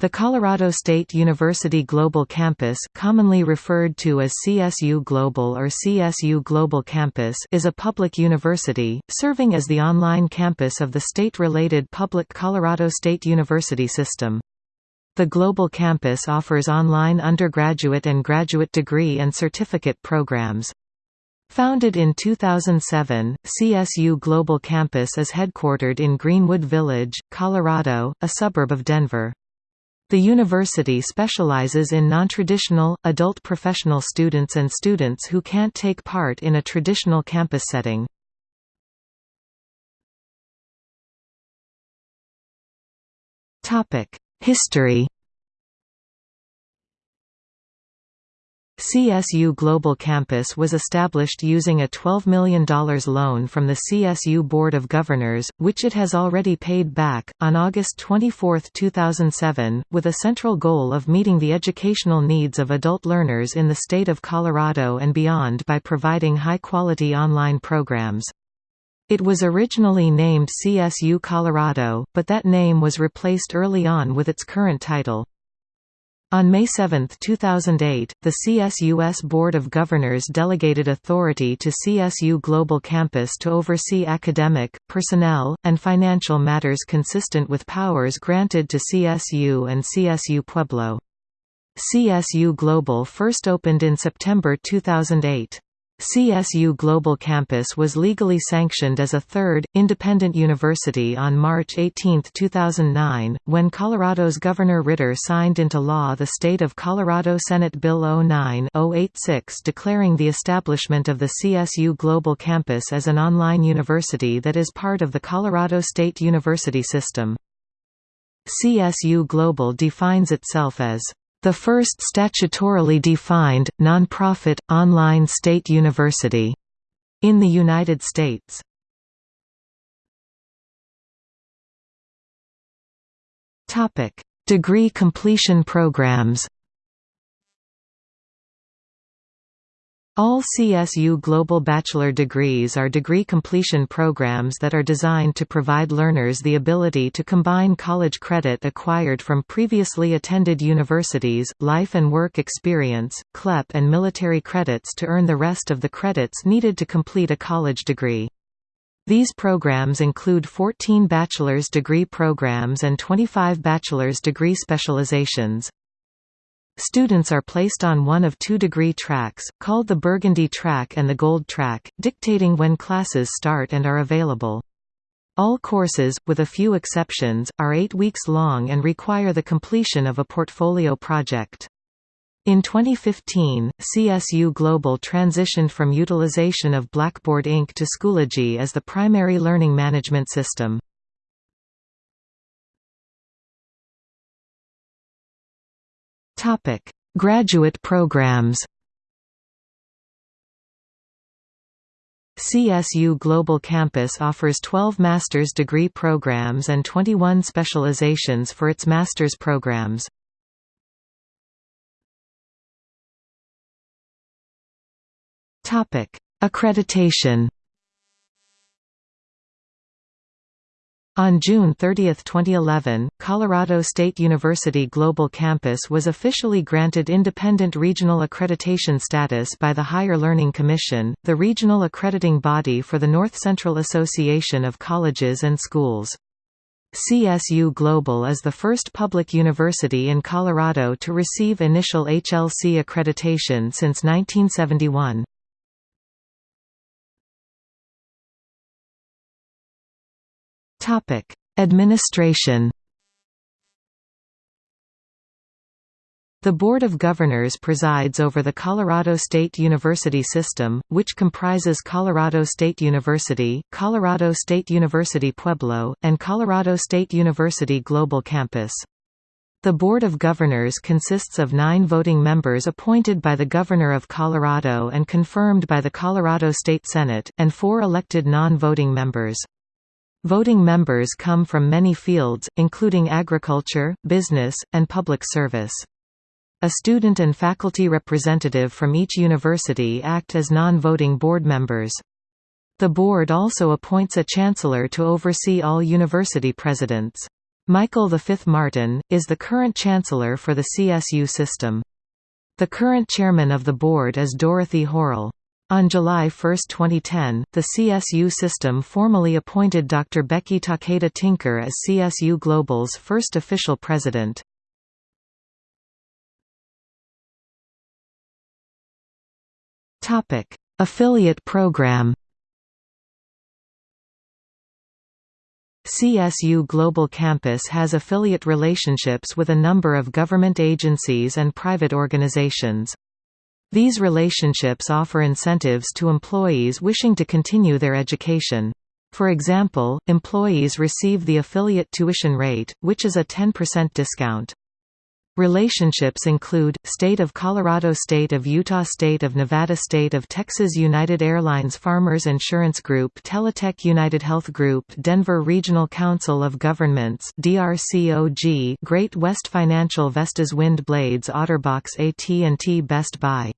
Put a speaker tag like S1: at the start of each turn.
S1: The Colorado State University Global Campus commonly referred to as CSU Global or CSU Global Campus is a public university, serving as the online campus of the state-related public Colorado State University system. The Global Campus offers online undergraduate and graduate degree and certificate programs. Founded in 2007, CSU Global Campus is headquartered in Greenwood Village, Colorado, a suburb of Denver. The university specializes in nontraditional, adult professional students and students who can't take part in a traditional campus setting. History CSU Global Campus was established using a $12 million loan from the CSU Board of Governors, which it has already paid back, on August 24, 2007, with a central goal of meeting the educational needs of adult learners in the state of Colorado and beyond by providing high-quality online programs. It was originally named CSU Colorado, but that name was replaced early on with its current title. On May 7, 2008, the CSUS Board of Governors delegated authority to CSU Global Campus to oversee academic, personnel, and financial matters consistent with powers granted to CSU and CSU Pueblo. CSU Global first opened in September 2008. CSU Global Campus was legally sanctioned as a third, independent university on March 18, 2009, when Colorado's Governor Ritter signed into law the State of Colorado Senate Bill 09-086 declaring the establishment of the CSU Global Campus as an online university that is part of the Colorado State University system. CSU Global defines itself as the first statutorily defined, nonprofit, online state university in the United States. Degree completion programs All CSU Global Bachelor degrees are degree completion programs that are designed to provide learners the ability to combine college credit acquired from previously attended universities, life and work experience, CLEP and military credits to earn the rest of the credits needed to complete a college degree. These programs include 14 bachelor's degree programs and 25 bachelor's degree specializations. Students are placed on one of two degree tracks, called the Burgundy Track and the Gold Track, dictating when classes start and are available. All courses, with a few exceptions, are eight weeks long and require the completion of a portfolio project. In 2015, CSU Global transitioned from utilization of Blackboard Inc. to Schoology as the primary learning management system. Topic: Graduate programs. CSU Global Campus offers 12 master's degree programs and 21 specializations for its master's programs. Topic: Accreditation. On June 30, 2011, Colorado State University Global Campus was officially granted independent regional accreditation status by the Higher Learning Commission, the regional accrediting body for the North Central Association of Colleges and Schools. CSU Global is the first public university in Colorado to receive initial HLC accreditation since 1971. Topic: Administration. The Board of Governors presides over the Colorado State University system, which comprises Colorado State University, Colorado State University Pueblo, and Colorado State University Global Campus. The Board of Governors consists of nine voting members appointed by the Governor of Colorado and confirmed by the Colorado State Senate, and four elected non-voting members. Voting members come from many fields, including agriculture, business, and public service. A student and faculty representative from each university act as non-voting board members. The board also appoints a chancellor to oversee all university presidents. Michael V. Martin, is the current Chancellor for the CSU system. The current chairman of the board is Dorothy Horrell. On July 1, 2010, the CSU system formally appointed Dr. Becky Takeda Tinker as CSU Global's first official president. Affiliate program CSU Global Campus has affiliate relationships with a number of government agencies and private organizations. These relationships offer incentives to employees wishing to continue their education. For example, employees receive the affiliate tuition rate, which is a 10% discount. Relationships include, State of Colorado State of Utah State of Nevada State of Texas United Airlines Farmers Insurance Group Teletech United Health Group Denver Regional Council of Governments DRCOG Great West Financial Vestas Wind Blades Otterbox AT&T Best Buy